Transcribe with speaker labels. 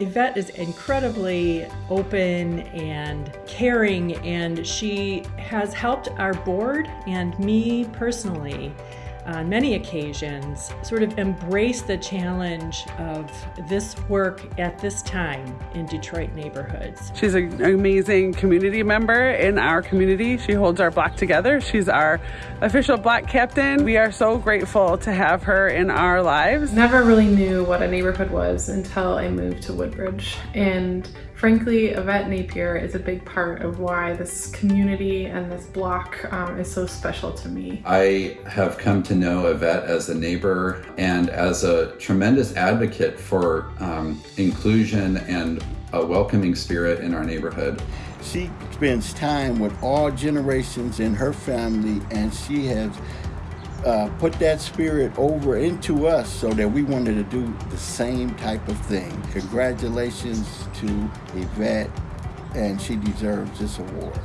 Speaker 1: Yvette is incredibly open and caring, and she has helped our board and me personally on many occasions sort of embrace the challenge of this work at this time in Detroit neighborhoods.
Speaker 2: She's an amazing community member in our community. She holds our block together. She's our official block captain. We are so grateful to have her in our lives.
Speaker 3: Never really knew what a neighborhood was until I moved to Woodbridge. And frankly, Yvette Napier is a big part of why this community and this block um, is so special to me.
Speaker 4: I have come to know Yvette as a neighbor and as a tremendous advocate for um, inclusion and a welcoming spirit in our neighborhood.
Speaker 5: She spends time with all generations in her family and she has uh, put that spirit over into us so that we wanted to do the same type of thing. Congratulations to Yvette and she deserves this award.